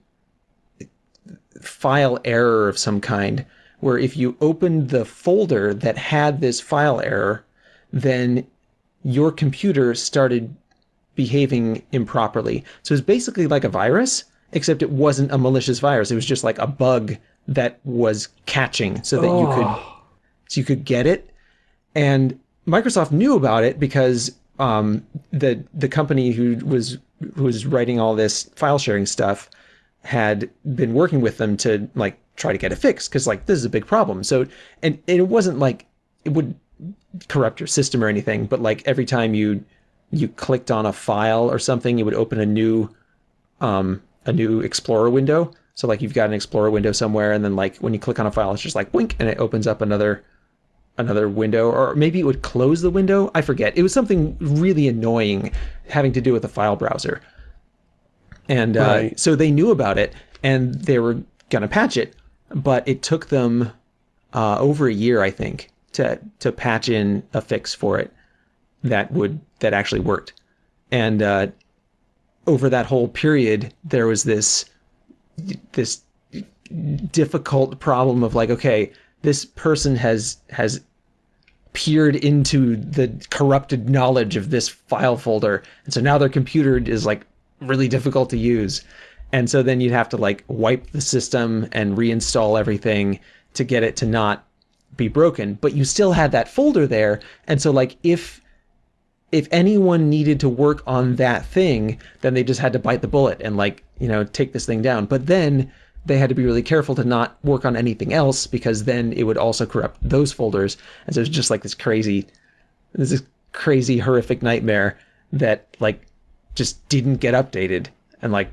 file error of some kind where if you opened the folder that had this file error, then your computer started behaving improperly. So it's basically like a virus, except it wasn't a malicious virus. It was just like a bug that was catching so that oh. you could oh. so you could get it. And Microsoft knew about it because um, the the company who was who was writing all this file sharing stuff had been working with them to like try to get it fixed because like this is a big problem. So and, and it wasn't like it would corrupt your system or anything, but like every time you you clicked on a file or something, it would open a new um a new Explorer window. So like you've got an Explorer window somewhere, and then like when you click on a file, it's just like blink, and it opens up another another window, or maybe it would close the window. I forget. It was something really annoying having to do with the file browser. And uh, right. so they knew about it, and they were gonna patch it but it took them uh, over a year, I think, to to patch in a fix for it that would that actually worked. And uh, over that whole period, there was this this difficult problem of like, okay, this person has has peered into the corrupted knowledge of this file folder, and so now their computer is like really difficult to use. And so then you'd have to like wipe the system and reinstall everything to get it to not be broken. But you still had that folder there. And so like if if anyone needed to work on that thing, then they just had to bite the bullet and like, you know, take this thing down. But then they had to be really careful to not work on anything else because then it would also corrupt those folders. And so it's just like this crazy this is crazy horrific nightmare that like just didn't get updated and like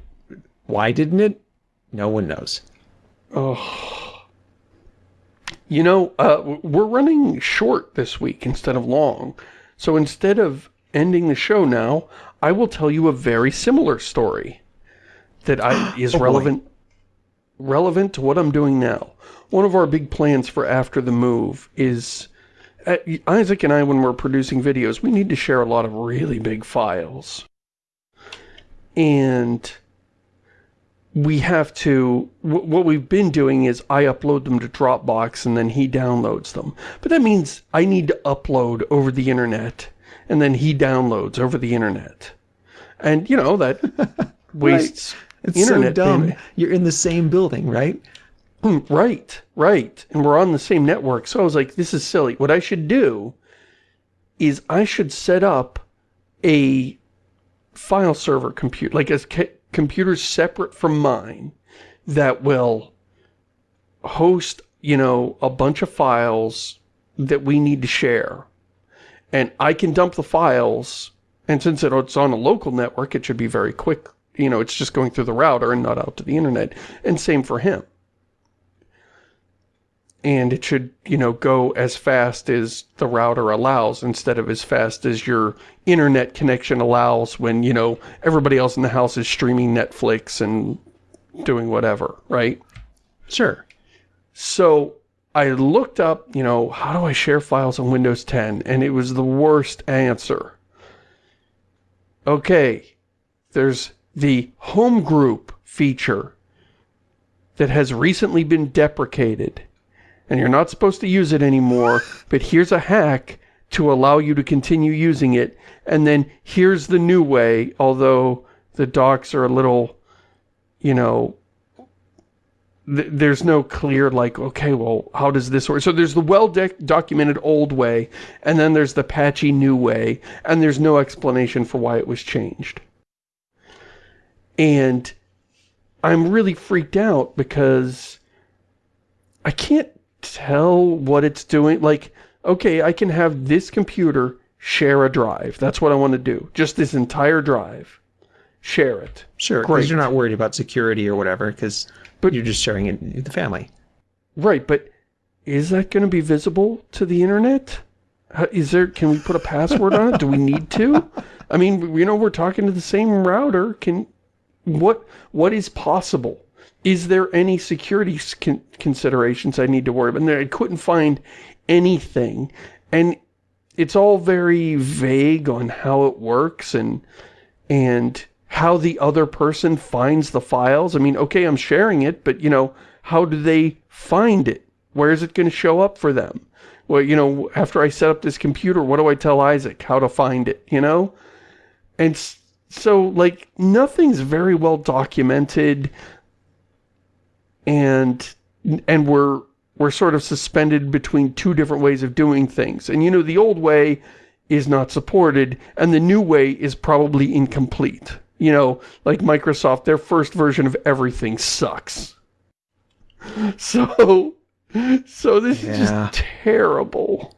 why didn't it? No one knows. Oh. You know, uh, we're running short this week instead of long. So instead of ending the show now, I will tell you a very similar story that I, is oh relevant relevant to what I'm doing now. One of our big plans for after the move is uh, Isaac and I, when we're producing videos, we need to share a lot of really big files. And we have to, what we've been doing is I upload them to Dropbox and then he downloads them. But that means I need to upload over the internet and then he downloads over the internet. And, you know, that wastes right. It's internet so dumb. You're in the same building, right? Hmm, right, right. And we're on the same network. So I was like, this is silly. What I should do is I should set up a file server computer, like a computer separate from mine that will host, you know, a bunch of files that we need to share. And I can dump the files, and since it's on a local network, it should be very quick. You know, it's just going through the router and not out to the internet. And same for him and it should, you know, go as fast as the router allows instead of as fast as your internet connection allows when, you know, everybody else in the house is streaming Netflix and doing whatever, right? Sure. So I looked up, you know, how do I share files on Windows 10? And it was the worst answer. Okay, there's the home group feature that has recently been deprecated and you're not supposed to use it anymore, but here's a hack to allow you to continue using it, and then here's the new way, although the docs are a little, you know, th there's no clear, like, okay, well, how does this work? So there's the well-documented old way, and then there's the patchy new way, and there's no explanation for why it was changed. And I'm really freaked out because I can't tell what it's doing. Like, okay, I can have this computer share a drive. That's what I want to do. Just this entire drive. Share it. Sure, because you're not worried about security or whatever, because but you're just sharing it with the family. Right, but is that going to be visible to the internet? Is there, can we put a password on it? Do we need to? I mean, you know, we're talking to the same router. Can, what, what is possible? Is there any security con considerations I need to worry about? And I couldn't find anything. And it's all very vague on how it works and and how the other person finds the files. I mean, okay, I'm sharing it, but, you know, how do they find it? Where is it going to show up for them? Well, you know, after I set up this computer, what do I tell Isaac? How to find it, you know? And so, like, nothing's very well documented and and we're we're sort of suspended between two different ways of doing things. And you know, the old way is not supported, and the new way is probably incomplete. You know, like Microsoft, their first version of everything sucks. So, so this yeah. is just terrible.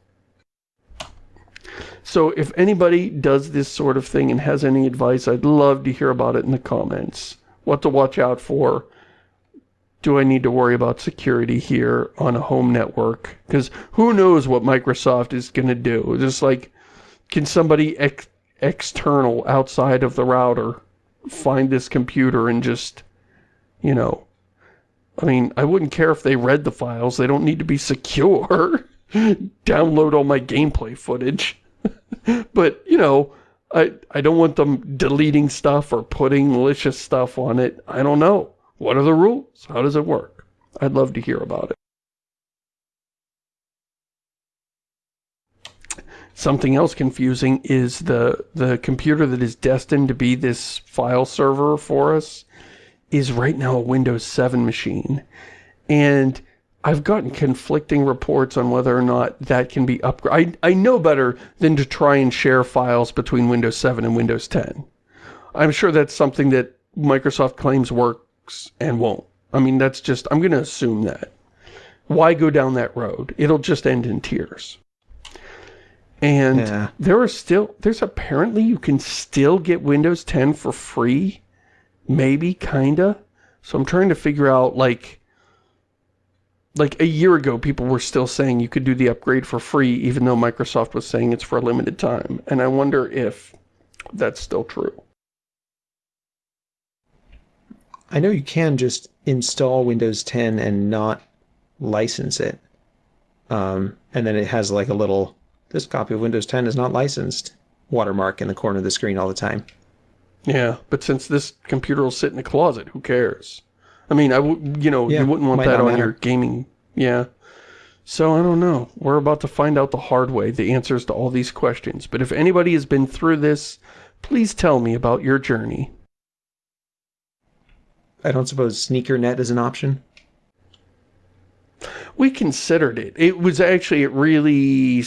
So if anybody does this sort of thing and has any advice, I'd love to hear about it in the comments. What to watch out for do I need to worry about security here on a home network? Because who knows what Microsoft is going to do. Just like, can somebody ex external outside of the router find this computer and just, you know, I mean, I wouldn't care if they read the files. They don't need to be secure. Download all my gameplay footage. but, you know, I, I don't want them deleting stuff or putting malicious stuff on it. I don't know. What are the rules? How does it work? I'd love to hear about it. Something else confusing is the, the computer that is destined to be this file server for us is right now a Windows 7 machine. And I've gotten conflicting reports on whether or not that can be upgraded. I, I know better than to try and share files between Windows 7 and Windows 10. I'm sure that's something that Microsoft claims work and won't. I mean, that's just, I'm going to assume that. Why go down that road? It'll just end in tears. And yeah. there are still, there's apparently you can still get Windows 10 for free. Maybe, kinda. So I'm trying to figure out, like, like a year ago, people were still saying you could do the upgrade for free, even though Microsoft was saying it's for a limited time. And I wonder if that's still true. I know you can just install Windows 10 and not license it. Um, and then it has like a little, this copy of Windows 10 is not licensed watermark in the corner of the screen all the time. Yeah, but since this computer will sit in a closet, who cares? I mean, I would, you know, Yeah, you wouldn't want that on matter. your gaming. Yeah. So I don't know. We're about to find out the hard way, the answers to all these questions. But if anybody has been through this, please tell me about your journey. I don't suppose SneakerNet is an option. We considered it. It was actually, it really,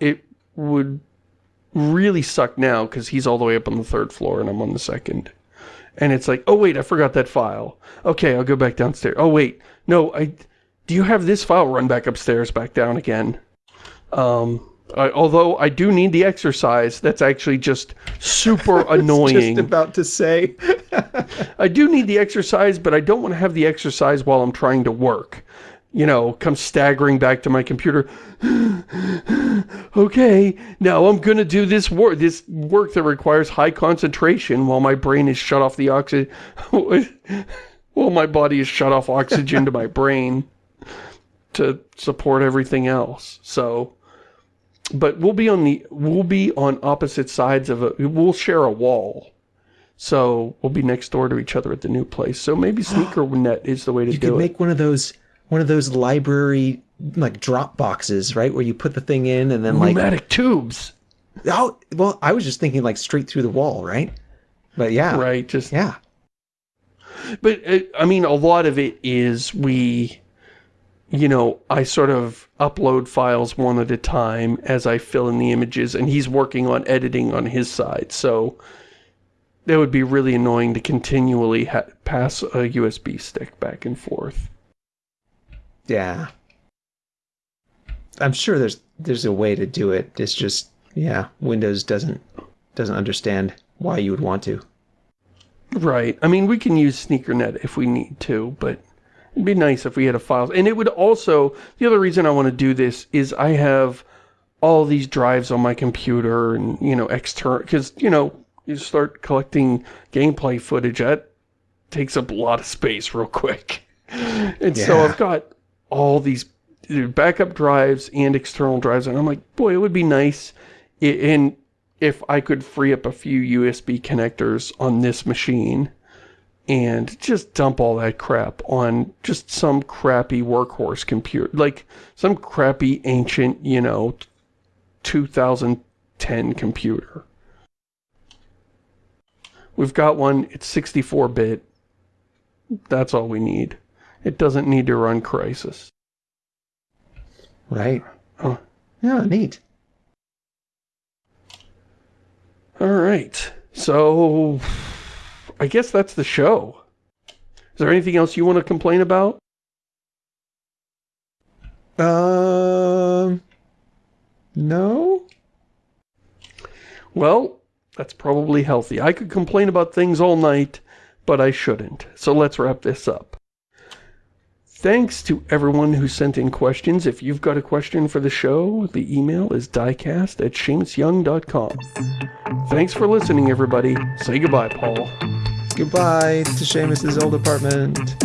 it would really suck now because he's all the way up on the third floor and I'm on the second. And it's like, oh wait, I forgot that file. Okay, I'll go back downstairs. Oh wait, no, I, do you have this file? Run back upstairs, back down again. Um, I, although I do need the exercise, that's actually just super annoying. Just about to say. I do need the exercise, but I don't want to have the exercise while I'm trying to work. You know, come staggering back to my computer. okay, now I'm gonna do this work, this work that requires high concentration while my brain is shut off the oxygen, while my body is shut off oxygen to my brain to support everything else. So, but we'll be on the, we'll be on opposite sides of a, we'll share a wall. So we'll be next door to each other at the new place. So maybe SneakerNet is the way to You do could it. make one of those one of those library like drop boxes, right? Where you put the thing in and then like Pneumatic tubes, oh well, I was just thinking like straight through the wall, right? But yeah, right? Just, yeah, but uh, I mean, a lot of it is we, you know, I sort of upload files one at a time as I fill in the images, and he's working on editing on his side. So that would be really annoying to continually ha pass a USB stick back and forth. yeah. I'm sure there's there's a way to do it. It's just yeah, Windows doesn't doesn't understand why you would want to. Right. I mean, we can use SneakerNet if we need to, but it'd be nice if we had a file. And it would also, the other reason I want to do this is I have all these drives on my computer and, you know, external, because, you know, you start collecting gameplay footage, that takes up a lot of space real quick. And so I've got all these backup drives and external drives, and I'm like, boy, it would be nice in if I could free up a few USB connectors on this machine and just dump all that crap on just some crappy workhorse computer, like some crappy ancient, you know, 2010 computer. We've got one, it's 64-bit. That's all we need. It doesn't need to run Crysis. Right. Oh. Yeah, neat. All right. So, I guess that's the show. Is there anything else you want to complain about? Um no? Well, that's probably healthy. I could complain about things all night, but I shouldn't. So let's wrap this up. Thanks to everyone who sent in questions. If you've got a question for the show, the email is diecast at shamusyoung.com. Thanks for listening, everybody. Say goodbye, Paul. Goodbye to Shamus's old apartment.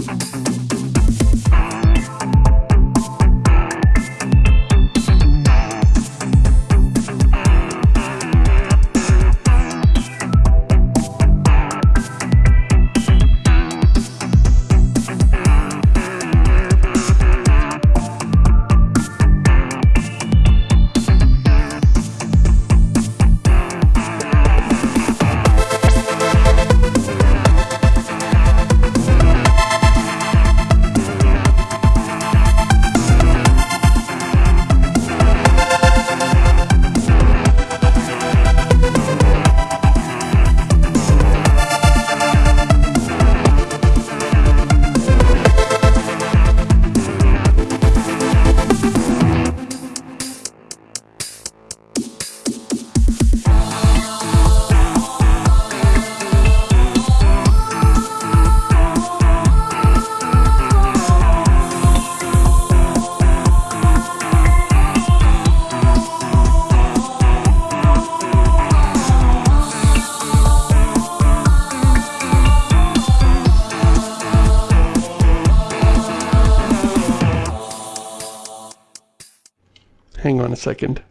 Second.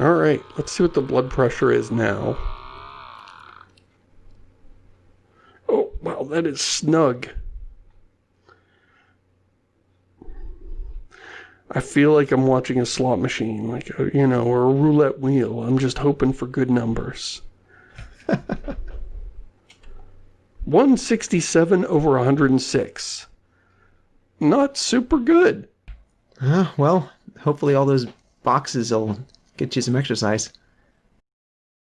Alright, let's see what the blood pressure is now. Oh, wow, that is snug. I feel like I'm watching a slot machine, like, a, you know, or a roulette wheel. I'm just hoping for good numbers. 167 over 106. Not super good. Uh, well, hopefully all those boxes will get you some exercise.